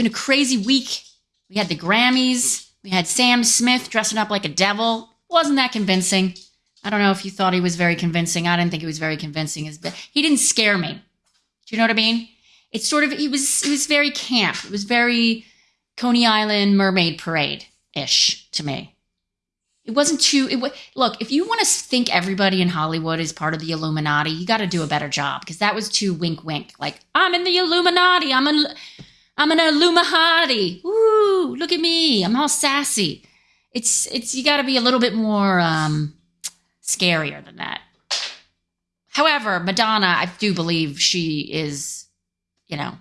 been a crazy week. We had the Grammys. We had Sam Smith dressing up like a devil. Wasn't that convincing? I don't know if you thought he was very convincing. I didn't think he was very convincing. He didn't scare me. Do you know what I mean? It's sort of he was he was very camp. It was very Coney Island Mermaid Parade ish to me. It wasn't too. It look if you want to think everybody in Hollywood is part of the Illuminati, you got to do a better job because that was too wink wink. Like I'm in the Illuminati. I'm an I'm an Illuminati. Ooh, look at me. I'm all sassy. It's it's you got to be a little bit more um, scarier than that. However, Madonna, I do believe she is, you know,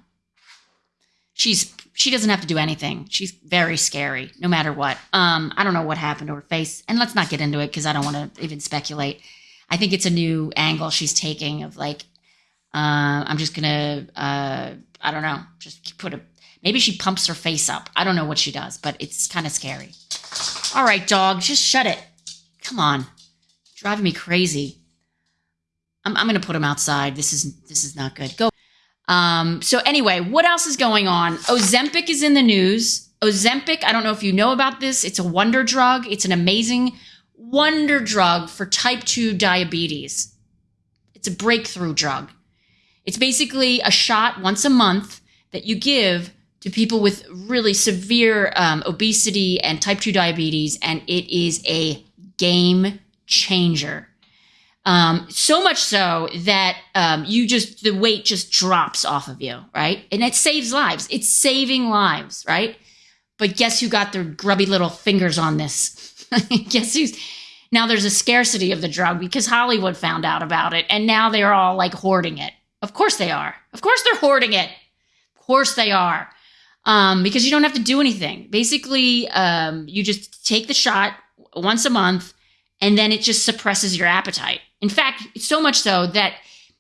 she's she doesn't have to do anything. She's very scary, no matter what. Um, I don't know what happened to her face, and let's not get into it because I don't want to even speculate. I think it's a new angle she's taking of like, uh, I'm just gonna, uh, I don't know, just put a. Maybe she pumps her face up. I don't know what she does, but it's kind of scary. All right, dog, just shut it. Come on, driving me crazy. I'm, I'm gonna put him outside. This is this is not good. Go. Um, so anyway, what else is going on? Ozempic is in the news. Ozempic, I don't know if you know about this. It's a wonder drug. It's an amazing wonder drug for type 2 diabetes. It's a breakthrough drug. It's basically a shot once a month that you give to people with really severe um, obesity and type 2 diabetes, and it is a game changer. Um, so much so that um, you just the weight just drops off of you, right? And it saves lives. It's saving lives, right? But guess who got their grubby little fingers on this? guess who's now there's a scarcity of the drug because Hollywood found out about it and now they're all like hoarding it. Of course they are. Of course they're hoarding it. Of course they are. Um, because you don't have to do anything. Basically, um, you just take the shot once a month and then it just suppresses your appetite. In fact, so much so that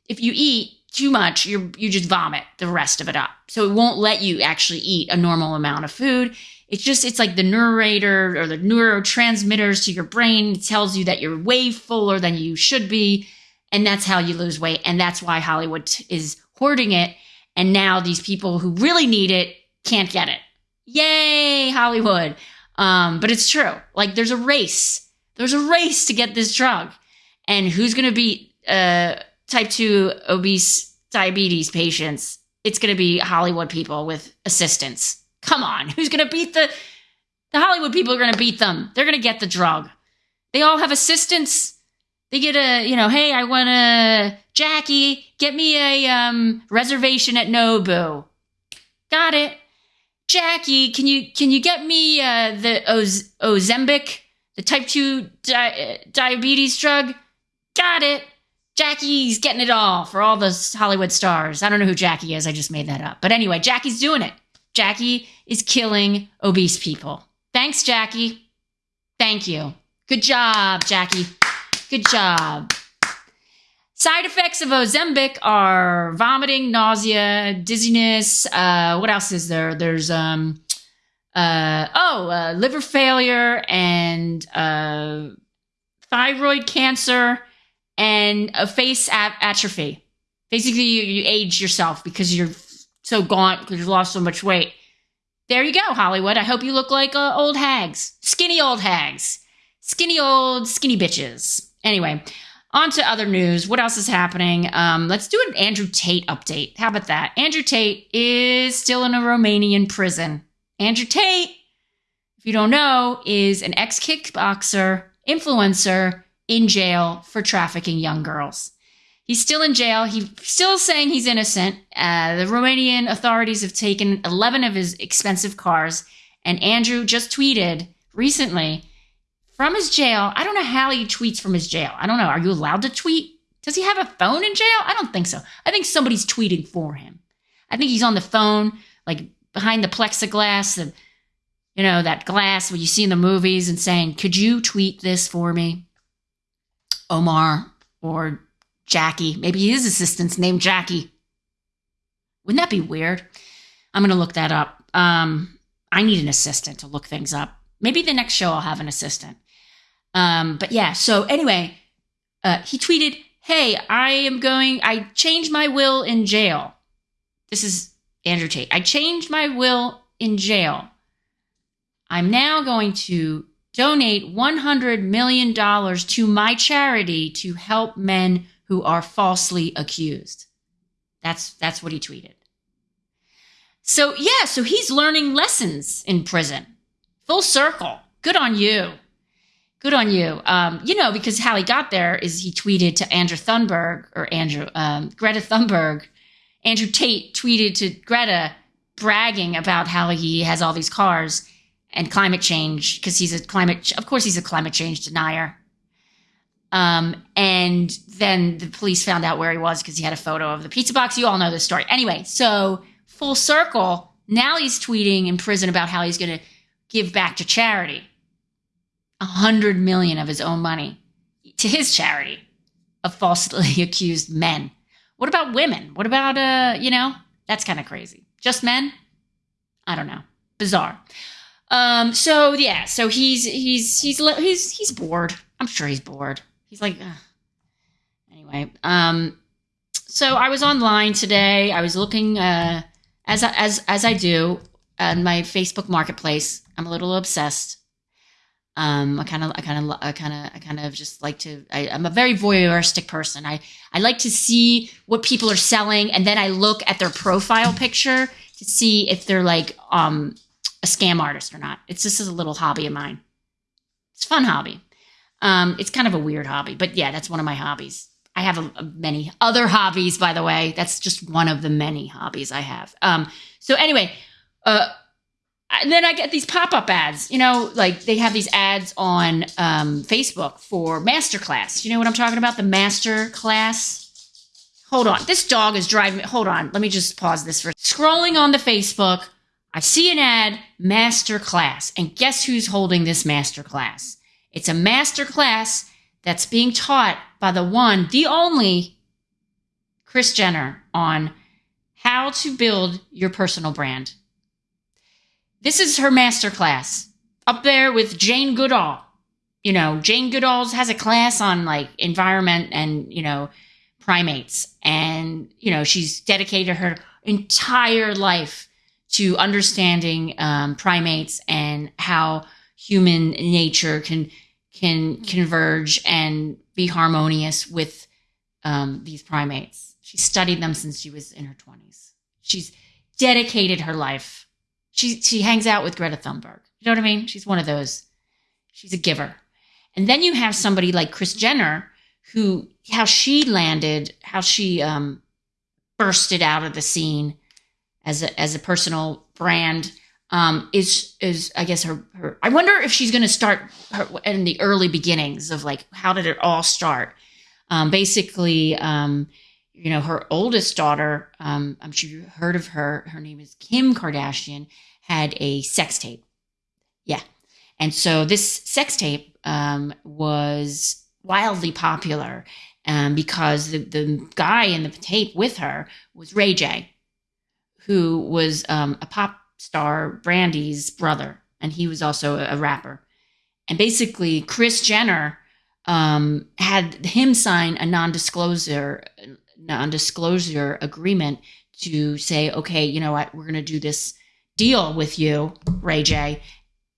if you eat too much, you you just vomit the rest of it up. So it won't let you actually eat a normal amount of food. It's just it's like the narrator or the neurotransmitters to your brain tells you that you're way fuller than you should be, and that's how you lose weight. And that's why Hollywood is hoarding it. And now these people who really need it can't get it. Yay, Hollywood! Um, but it's true. Like there's a race. There's a race to get this drug. And who's going to beat uh, type 2 obese diabetes patients? It's going to be Hollywood people with assistants. Come on. Who's going to beat the the Hollywood people are going to beat them. They're going to get the drug. They all have assistants. They get a, you know, hey, I want a Jackie, get me a um, reservation at Nobu. Got it. Jackie, can you can you get me uh, the Oz- Ozempic, the type 2 di- diabetes drug? Got it. Jackie's getting it all for all the Hollywood stars. I don't know who Jackie is. I just made that up. But anyway, Jackie's doing it. Jackie is killing obese people. Thanks, Jackie. Thank you. Good job, Jackie. Good job. Side effects of Ozempic are vomiting, nausea, dizziness. Uh, what else is there? There's um, uh, oh, uh, liver failure and uh, thyroid cancer and a face atrophy. Basically, you, you age yourself because you're so gaunt because you've lost so much weight. There you go, Hollywood. I hope you look like uh, old hags, skinny old hags, skinny old skinny bitches. Anyway, on to other news. What else is happening? Um, let's do an Andrew Tate update. How about that? Andrew Tate is still in a Romanian prison. Andrew Tate, if you don't know, is an ex kickboxer, influencer, in jail for trafficking young girls. He's still in jail. He's still saying he's innocent. Uh, the Romanian authorities have taken 11 of his expensive cars. And Andrew just tweeted recently from his jail. I don't know how he tweets from his jail. I don't know. Are you allowed to tweet? Does he have a phone in jail? I don't think so. I think somebody's tweeting for him. I think he's on the phone, like behind the plexiglass, and you know that glass what you see in the movies, and saying, "Could you tweet this for me?" Omar or Jackie. Maybe his assistant's named Jackie. Wouldn't that be weird? I'm to look that up. Um, I need an assistant to look things up. Maybe the next show I'll have an assistant. Um, but yeah, so anyway, uh, he tweeted, Hey, I am going, I changed my will in jail. This is Andrew Tate. I changed my will in jail, I'm now going to donate $100 million to my charity to help men who are falsely accused. That's, that's what he tweeted. So, yeah, so he's learning lessons in prison. Full circle. Good on you. Good on you. Um, you know, because how he got there is he tweeted to Andrew Thunberg or Andrew, um, Greta Thunberg. Andrew Tate tweeted to Greta bragging about how he has all these cars and climate change because he's a climate, of course, he's a climate change denier. Um, and then the police found out where he was because he had a photo of the pizza box. You all know this story. Anyway, so full circle, now he's tweeting in prison about how he's going to give back to charity a hundred million of his own money to his charity of falsely accused men. What about women? What about, uh, you know, that's kind of crazy. Just men? I don't know. Bizarre. Um, so yeah, so he's he's he's he's he's bored. I'm sure he's bored. He's like, Ugh. anyway. Um, so I was online today. I was looking uh, as as as I do on my Facebook Marketplace. I'm a little obsessed. Um, I kind of, I kind of, I kind of, I kind of just like to. I, am a very voyeuristic person. I I like to see what people are selling, and then I look at their profile picture to see if they're like um a scam artist or not. It's just a little hobby of mine. It's fun hobby. Um, it's kind of a weird hobby, but yeah, that's one of my hobbies. I have a, a many other hobbies, by the way. That's just one of the many hobbies I have. Um, so anyway, uh, and then I get these pop up ads. You know, like they have these ads on um, Facebook for masterclass. You know what I'm talking about? The masterclass. Hold on, this dog is driving me. Hold on, let me just pause this for scrolling on the Facebook. I see an ad, masterclass, and guess who's holding this masterclass? It's a masterclass that's being taught by the one, the only Kris Jenner on how to build your personal brand. This is her master class up there with Jane Goodall. You know, Jane Goodall has a class on like environment and, you know, primates. And, you know, she's dedicated her entire life to understanding um, primates and how human nature can can converge and be harmonious with um, these primates. She studied them since she was in her 20s. She's dedicated her life she she hangs out with Greta Thunberg. You know what I mean? She's one of those. She's a giver. And then you have somebody like Kris Jenner, who how she landed, how she um, bursted out of the scene as a as a personal brand um, is is I guess her her. I wonder if she's going to start her, in the early beginnings of like how did it all start? Um, basically, um, you know, her oldest daughter. Um, I'm sure you heard of her. Her name is Kim Kardashian, had a sex tape. Yeah. And so this sex tape um, was wildly popular um, because the, the guy in the tape with her was Ray J, who was um, a pop star, Brandy's brother. And he was also a, a rapper. And basically, Kris Jenner um, had him sign a non-disclosure non-disclosure agreement to say, okay, you know what, we're going to do this deal with you, Ray J,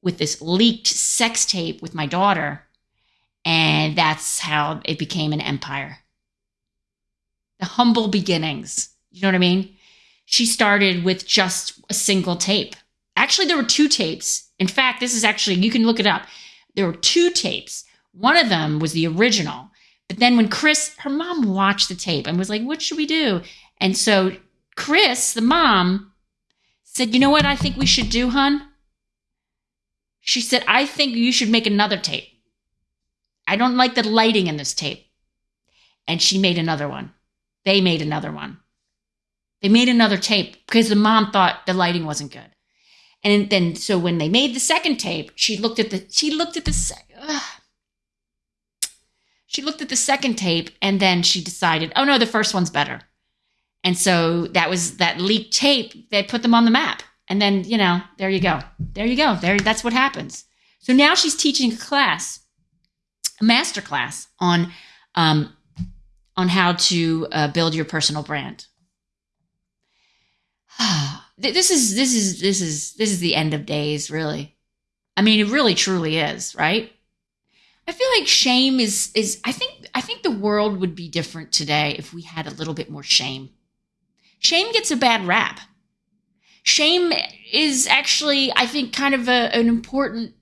with this leaked sex tape with my daughter. And that's how it became an empire. The humble beginnings. You know what I mean? She started with just a single tape. Actually, there were two tapes. In fact, this is actually, you can look it up. There were two tapes. One of them was the original. But then when Kris, her mom watched the tape and was like, what should we do? And so Kris, the mom, said, You know what I think we should do, hun? She said, I think you should make another tape. I don't like the lighting in this tape. And she made another one. They made another one. They made another tape because the mom thought the lighting wasn't good. And then, so when they made the second tape, she looked at the, she looked at the, she looked at the second tape and then she decided, oh no, the first one's better. And so that was that leaked tape that put them on the map. And then, you know, there you go. There you go. There that's what happens. So now she's teaching a class, a master class on um, on how to uh, build your personal brand. th- this is this is this is this is the end of days, really. I mean, it really truly is, right? I feel like shame is is I think I think the world would be different today if we had a little bit more shame. Shame gets a bad rap. Shame is actually, I think, kind of a, an important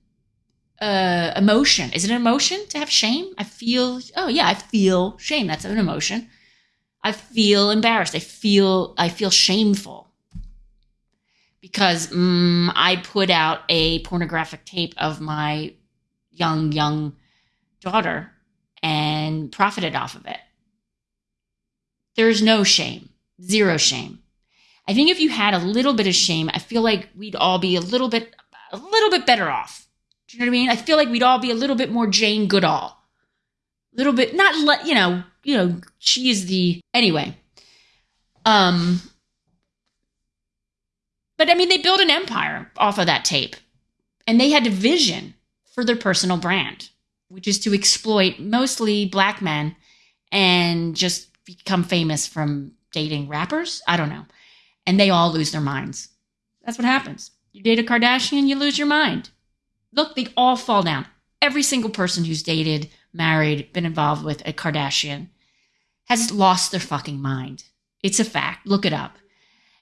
uh, emotion. Is it an emotion to have shame? I feel, oh yeah, I feel shame. That's an emotion. I feel embarrassed. I feel, I feel shameful because mm, I put out a pornographic tape of my young, young daughter and profited off of it. There's no shame, zero shame. I think if you had a little bit of shame, I feel like we'd all be a little bit, a little bit better off. Do you know what I mean? I feel like we'd all be a little bit more Jane Goodall. A little bit, not let you know, you know, she is the anyway. Um, but I mean, they built an empire off of that tape, and they had a vision for their personal brand which is to exploit mostly black men and just become famous from dating rappers. I don't know. And they all lose their minds. That's what happens. You date a Kardashian, you lose your mind. Look, they all fall down. Every single person who's dated, married, been involved with a Kardashian has lost their fucking mind. It's a fact. Look it up.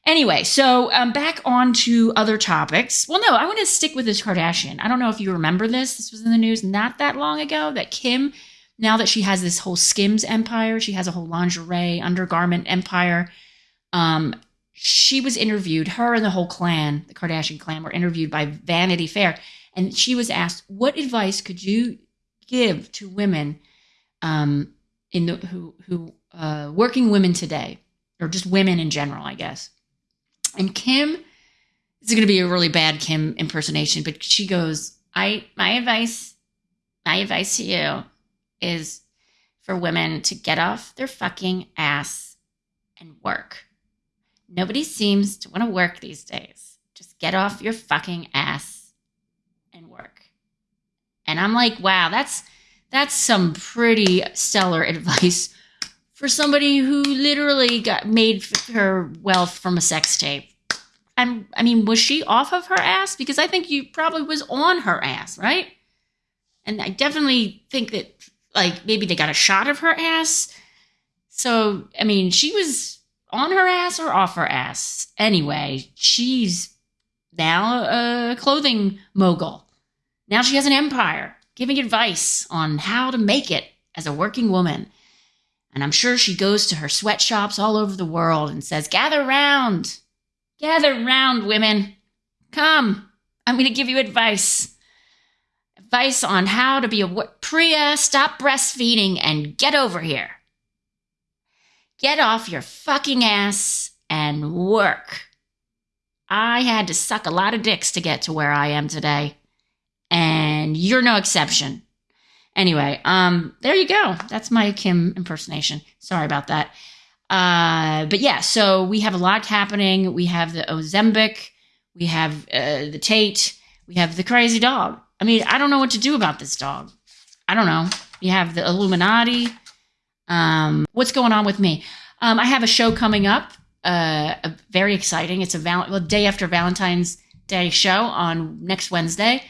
Anyway, so um, back on to other topics. Well, no, I want to stick with this Kardashian. I don't know if you remember this. This was in the news not that long ago that Kim, now that she has this whole Skims empire, she has a whole lingerie undergarment empire. Um, she was interviewed, her and the whole clan, the Kardashian clan, were interviewed by Vanity Fair. And she was asked, What advice could you give to women um, in the who who uh, working women today, or just women in general, I guess? And Kim, this is going to be a really bad Kim impersonation, but she goes, "I my advice, my advice to you is for women to get off their fucking ass and work. Nobody seems to want to work these days. Just get off your fucking ass and work." And I'm like, "Wow, that's that's some pretty stellar advice for somebody who literally got made her wealth from a sex tape. And I mean, was she off of her ass? Because I think you probably was on her ass, right? And I definitely think that like maybe they got a shot of her ass. So I mean, she was on her ass or off her ass. Anyway, she's now a clothing mogul. Now she has an empire, giving advice on how to make it as a working woman. And I'm sure she goes to her sweatshops all over the world and says, Gather round, gather round, women. Come, I'm going to give you advice. Advice on how to be a Priya, stop breastfeeding, and get over here. Get off your fucking ass and work. I had to suck a lot of dicks to get to where I am today, and you're no exception. Anyway, um, there you go. That's my Kim impersonation. Sorry about that. Uh, but yeah, so we have a lot happening. We have the Ozempic, we have uh, the Tate, we have the crazy dog. I mean, I don't know what to do about this dog. I don't know. You have the Illuminati. Um, what's going on with me? Um, I have a show coming up. Uh, very exciting. It's a val- well, day after Valentine's Day show on next Wednesday.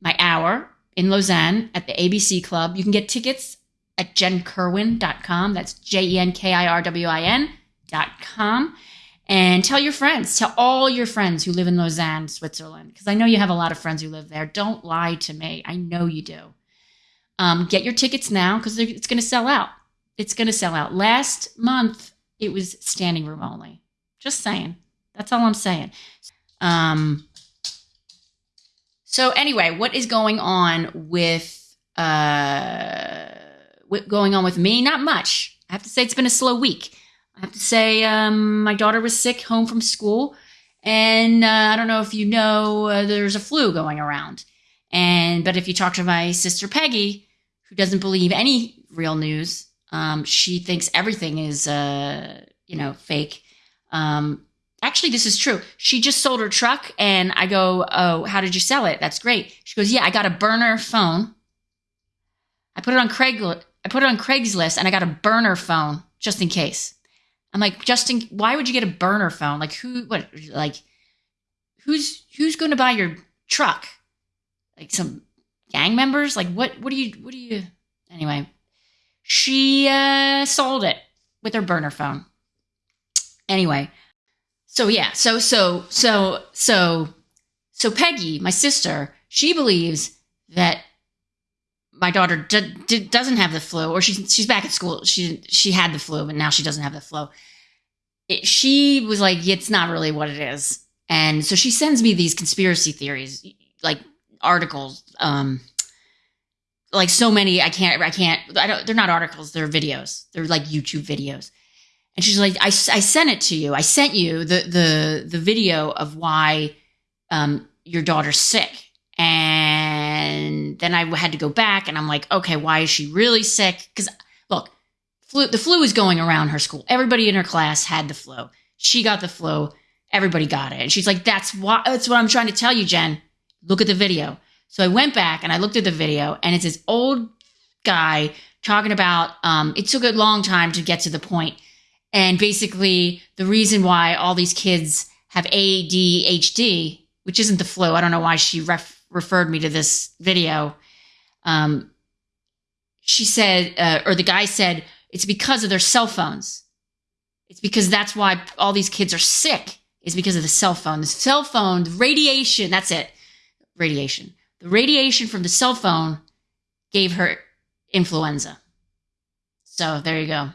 My hour in Lausanne at the ABC Club. You can get tickets at jenkirwin.com. That's J E N K I R W I N.com. And tell your friends, tell all your friends who live in Lausanne, Switzerland, because I know you have a lot of friends who live there. Don't lie to me. I know you do. Um, get your tickets now because it's going to sell out. It's going to sell out. Last month, it was standing room only. Just saying. That's all I'm saying. Um, so anyway, what is going on with uh going on with me? Not much. I have to say it's been a slow week. I have to say um, my daughter was sick home from school, and uh, I don't know if you know uh, there's a flu going around. And but if you talk to my sister Peggy, who doesn't believe any real news, um, she thinks everything is uh, you know fake. Um, actually, this is true. She just sold her truck, and I go, Oh, how did you sell it? That's great. She goes, Yeah, I got a burner phone. I put it on Craigslist. I put it on Craigslist, and I got a burner phone just in case. I'm like, Justin, why would you get a burner phone? Like, who, what, like, who's who's going to buy your truck? Like some gang members? Like what what do you what do you anyway? She uh sold it with her burner phone. Anyway, so yeah, so so so so so Peggy, my sister, she believes that my daughter d- d- doesn't have the flu, or she's she's back at school. She she had the flu, but now she doesn't have the flu. It, she was like, it's not really what it is, and so she sends me these conspiracy theories, like articles, um, like so many. I can't, I can't. I don't. They're not articles. They're videos. They're like YouTube videos. And she's like, I, I sent it to you. I sent you the the the video of why um, your daughter's sick. Then I had to go back and I'm like, okay, why is she really sick? Because look, flu, the flu is going around her school. Everybody in her class had the flu. She got the flu. Everybody got it. And she's like, that's why that's what I'm trying to tell you, Jen. Look at the video. So I went back and I looked at the video, and it's this old guy talking about um, it took a long time to get to the point. And basically, the reason why all these kids have ADHD which isn't the flu. I don't know why she ref- referred me to this video. Um, she said, uh, or the guy said, it's because of their cell phones. It's because that's why all these kids are sick, is because of the cell phone. The cell phone, the radiation, that's it. Radiation. The radiation from the cell phone gave her influenza. So there you go.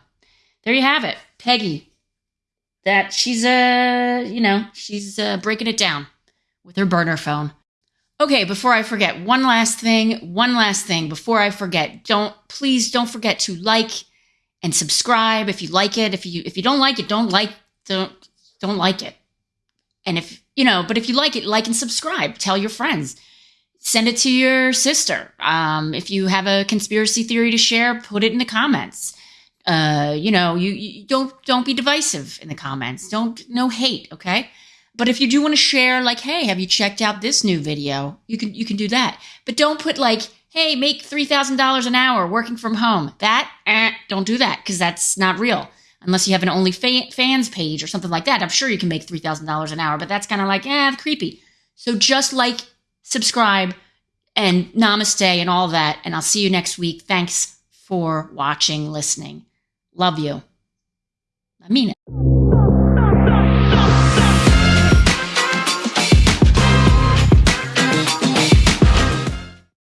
There you have it. Peggy. That she's, uh, you know, she's uh, breaking it down with her burner phone. Okay, before I forget, one last thing, one last thing before I forget. Don't please don't forget to like and subscribe if you like it. If you if you don't like it, don't like don't don't like it. And if you know, but if you like it, like and subscribe. Tell your friends. Send it to your sister. Um, if you have a conspiracy theory to share, put it in the comments. Uh, you know, you, you don't don't be divisive in the comments. Don't no hate, okay? But if you do want to share, like, hey, have you checked out this new video? You can you can do that. But don't put like, hey, make three thousand dollars an hour working from home. That eh, don't do that because that's not real. Unless you have an OnlyFans page or something like that. I'm sure you can make three thousand dollars an hour, but that's kind of like, eh, creepy. So just like, subscribe, and namaste and all that. And I'll see you next week. Thanks for watching, listening. Love you. I mean it.